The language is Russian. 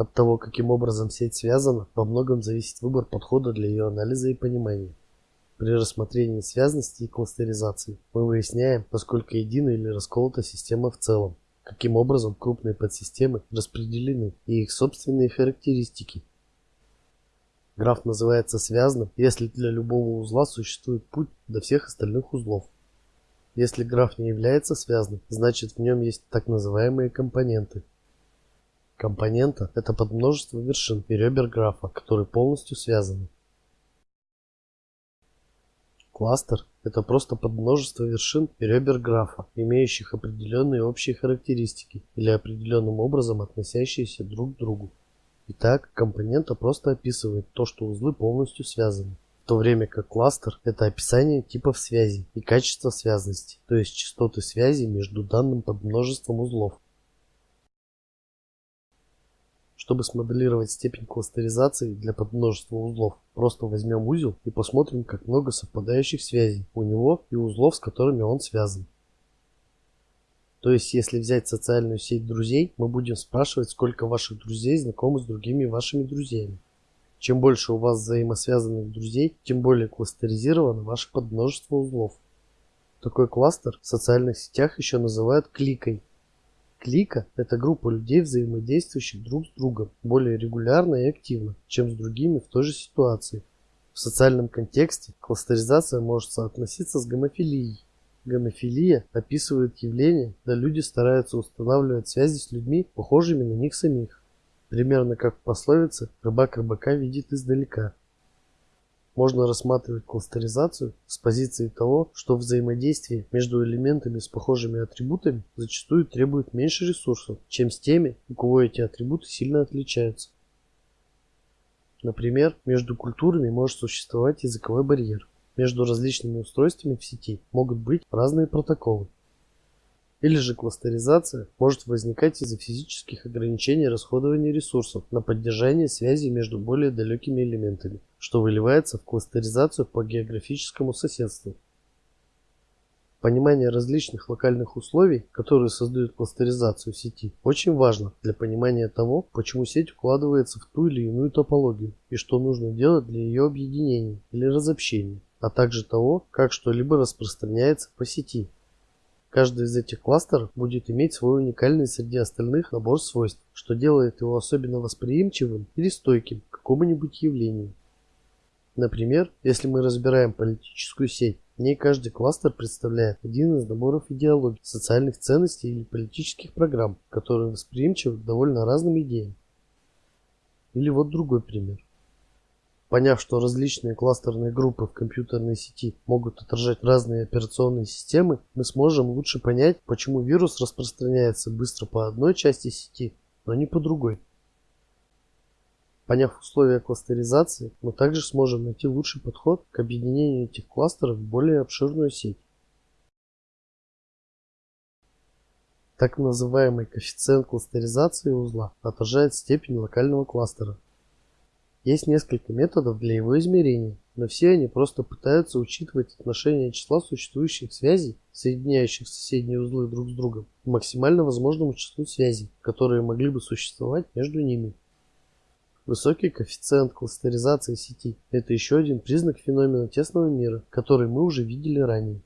От того, каким образом сеть связана, во многом зависит выбор подхода для ее анализа и понимания. При рассмотрении связности и кластеризации мы выясняем, насколько едина или расколота система в целом, каким образом крупные подсистемы распределены и их собственные характеристики. Граф называется связанным, если для любого узла существует путь до всех остальных узлов. Если граф не является связанным, значит в нем есть так называемые компоненты. Компонента – это подмножество вершин и ребер графа, которые полностью связаны. Кластер – это просто подмножество вершин и ребер графа, имеющих определенные общие характеристики или определенным образом относящиеся друг к другу. Итак, компонента просто описывает то, что узлы полностью связаны, в то время как кластер – это описание типов связи и качества связности, то есть частоты связи между данным подмножеством узлов. Чтобы смоделировать степень кластеризации для подмножества узлов, просто возьмем узел и посмотрим, как много совпадающих связей у него и узлов, с которыми он связан. То есть, если взять социальную сеть друзей, мы будем спрашивать, сколько ваших друзей знакомы с другими вашими друзьями. Чем больше у вас взаимосвязанных друзей, тем более кластеризировано ваше подмножество узлов. Такой кластер в социальных сетях еще называют кликой. Клика – это группа людей, взаимодействующих друг с другом более регулярно и активно, чем с другими в той же ситуации. В социальном контексте кластеризация может соотноситься с гомофилией. Гомофилия описывает явление, когда люди стараются устанавливать связи с людьми, похожими на них самих. Примерно как в пословице «рыбак рыбака видит издалека». Можно рассматривать кластеризацию с позиции того, что взаимодействие между элементами с похожими атрибутами зачастую требует меньше ресурсов, чем с теми, у кого эти атрибуты сильно отличаются. Например, между культурами может существовать языковой барьер. Между различными устройствами в сети могут быть разные протоколы. Или же кластеризация может возникать из-за физических ограничений расходования ресурсов на поддержание связи между более далекими элементами, что выливается в кластеризацию по географическому соседству. Понимание различных локальных условий, которые создают кластеризацию сети, очень важно для понимания того, почему сеть укладывается в ту или иную топологию и что нужно делать для ее объединения или разобщения, а также того, как что-либо распространяется по сети. Каждый из этих кластеров будет иметь свой уникальный среди остальных набор свойств, что делает его особенно восприимчивым или стойким к какому-нибудь явлению. Например, если мы разбираем политическую сеть, в ней каждый кластер представляет один из наборов идеологий, социальных ценностей или политических программ, которые восприимчивы к довольно разным идеям. Или вот другой пример. Поняв, что различные кластерные группы в компьютерной сети могут отражать разные операционные системы, мы сможем лучше понять, почему вирус распространяется быстро по одной части сети, но не по другой. Поняв условия кластеризации, мы также сможем найти лучший подход к объединению этих кластеров в более обширную сеть. Так называемый коэффициент кластеризации узла отражает степень локального кластера. Есть несколько методов для его измерения, но все они просто пытаются учитывать отношение числа существующих связей, соединяющих соседние узлы друг с другом, к максимально возможному числу связей, которые могли бы существовать между ними. Высокий коэффициент кластеризации сети – это еще один признак феномена тесного мира, который мы уже видели ранее.